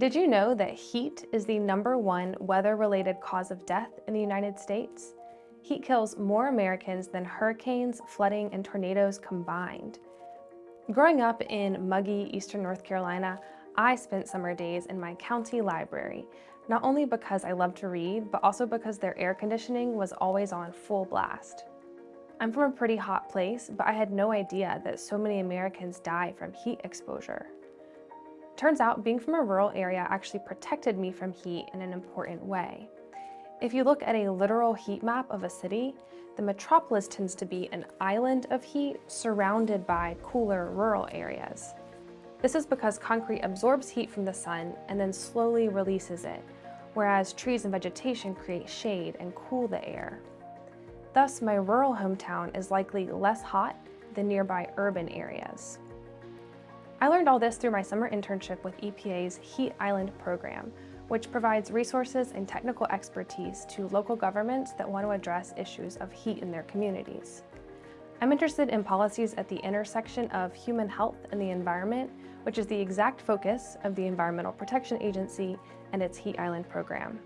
Did you know that heat is the number one weather-related cause of death in the United States? Heat kills more Americans than hurricanes, flooding, and tornadoes combined. Growing up in muggy eastern North Carolina, I spent summer days in my county library, not only because I love to read, but also because their air conditioning was always on full blast. I'm from a pretty hot place, but I had no idea that so many Americans die from heat exposure. Turns out being from a rural area actually protected me from heat in an important way. If you look at a literal heat map of a city, the metropolis tends to be an island of heat surrounded by cooler rural areas. This is because concrete absorbs heat from the sun and then slowly releases it, whereas trees and vegetation create shade and cool the air. Thus, my rural hometown is likely less hot than nearby urban areas. I learned all this through my summer internship with EPA's Heat Island program, which provides resources and technical expertise to local governments that want to address issues of heat in their communities. I'm interested in policies at the intersection of human health and the environment, which is the exact focus of the Environmental Protection Agency and its Heat Island program.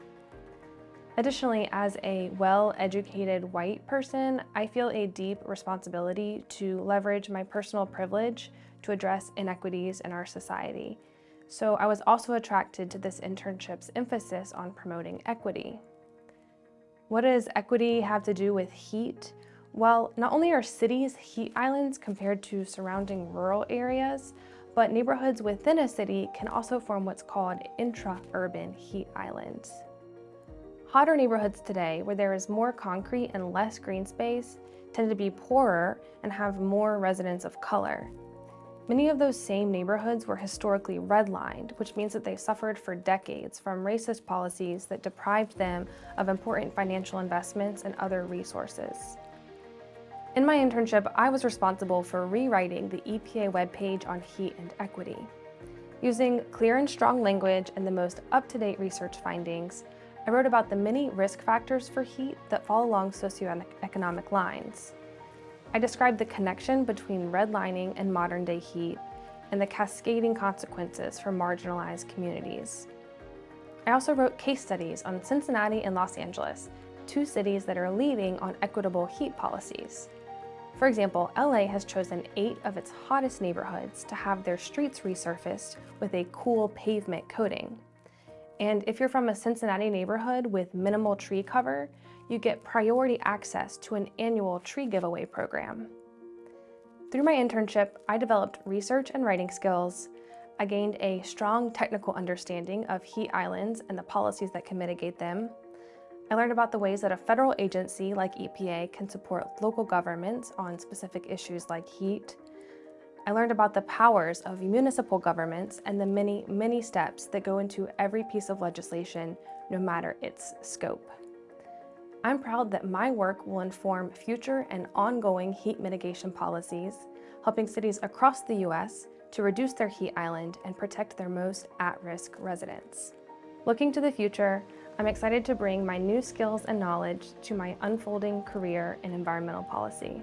Additionally, as a well-educated white person, I feel a deep responsibility to leverage my personal privilege to address inequities in our society. So I was also attracted to this internship's emphasis on promoting equity. What does equity have to do with heat? Well, not only are cities heat islands compared to surrounding rural areas, but neighborhoods within a city can also form what's called intra-urban heat islands. Hotter neighborhoods today, where there is more concrete and less green space, tend to be poorer and have more residents of color. Many of those same neighborhoods were historically redlined, which means that they suffered for decades from racist policies that deprived them of important financial investments and other resources. In my internship, I was responsible for rewriting the EPA webpage on heat and equity. Using clear and strong language and the most up-to-date research findings, I wrote about the many risk factors for heat that fall along socioeconomic lines. I described the connection between redlining and modern day heat and the cascading consequences for marginalized communities. I also wrote case studies on Cincinnati and Los Angeles, two cities that are leading on equitable heat policies. For example, LA has chosen eight of its hottest neighborhoods to have their streets resurfaced with a cool pavement coating. And if you're from a Cincinnati neighborhood with minimal tree cover, you get priority access to an annual tree giveaway program. Through my internship, I developed research and writing skills, I gained a strong technical understanding of heat islands and the policies that can mitigate them. I learned about the ways that a federal agency like EPA can support local governments on specific issues like heat, I learned about the powers of municipal governments and the many, many steps that go into every piece of legislation, no matter its scope. I'm proud that my work will inform future and ongoing heat mitigation policies, helping cities across the U.S. to reduce their heat island and protect their most at-risk residents. Looking to the future, I'm excited to bring my new skills and knowledge to my unfolding career in environmental policy.